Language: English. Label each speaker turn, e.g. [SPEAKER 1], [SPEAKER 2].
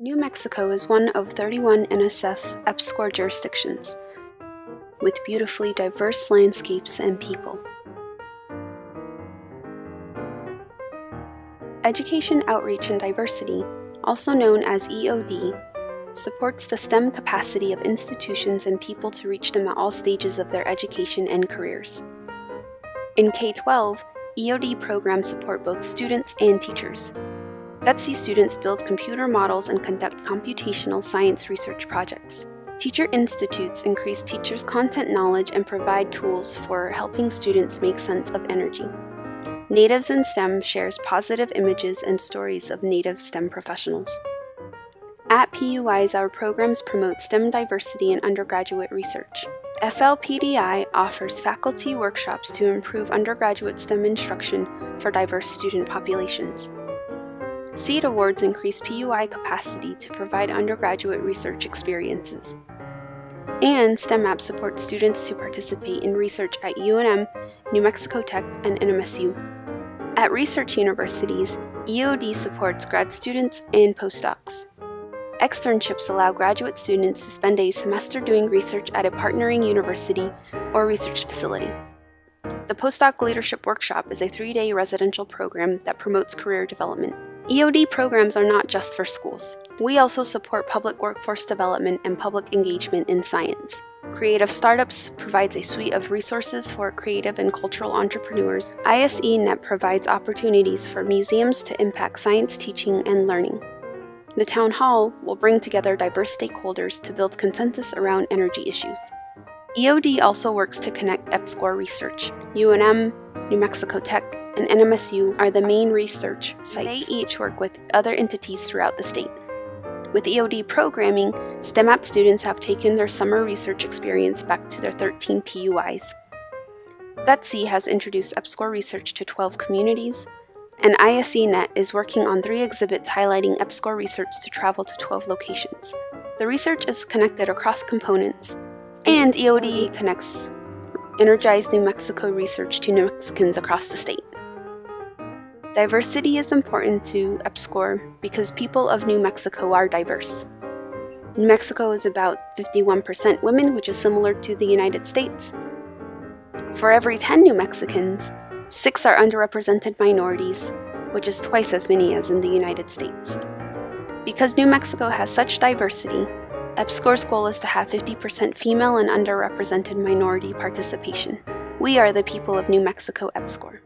[SPEAKER 1] New Mexico is one of 31 NSF EPSCoR jurisdictions, with beautifully diverse landscapes and people. Education Outreach and Diversity, also known as EOD, supports the STEM capacity of institutions and people to reach them at all stages of their education and careers. In K-12, EOD programs support both students and teachers, GUTSI students build computer models and conduct computational science research projects. Teacher Institutes increase teachers' content knowledge and provide tools for helping students make sense of energy. Natives in STEM shares positive images and stories of native STEM professionals. At PUIs, our programs promote STEM diversity in undergraduate research. FLPDI offers faculty workshops to improve undergraduate STEM instruction for diverse student populations. SEED awards increase PUI capacity to provide undergraduate research experiences. And STEM STEMAP supports students to participate in research at UNM, New Mexico Tech, and NMSU. At research universities, EOD supports grad students and postdocs. Externships allow graduate students to spend a semester doing research at a partnering university or research facility. The Postdoc Leadership Workshop is a three-day residential program that promotes career development. EOD programs are not just for schools. We also support public workforce development and public engagement in science. Creative Startups provides a suite of resources for creative and cultural entrepreneurs. ISE.net provides opportunities for museums to impact science teaching and learning. The Town Hall will bring together diverse stakeholders to build consensus around energy issues. EOD also works to connect EPSCoR research. UNM, New Mexico Tech, and NMSU are the main research sites. They each work with other entities throughout the state. With EOD programming, STEMAP students have taken their summer research experience back to their 13 PUIs. GUTSI has introduced EPSCoR research to 12 communities, and ISE.net is working on three exhibits highlighting EPSCoR research to travel to 12 locations. The research is connected across components, and EOD connects energized New Mexico research to New Mexicans across the state. Diversity is important to EPSCoR because people of New Mexico are diverse. New Mexico is about 51% women, which is similar to the United States. For every 10 New Mexicans, 6 are underrepresented minorities, which is twice as many as in the United States. Because New Mexico has such diversity, EPSCoR's goal is to have 50% female and underrepresented minority participation. We are the people of New Mexico EPSCoR.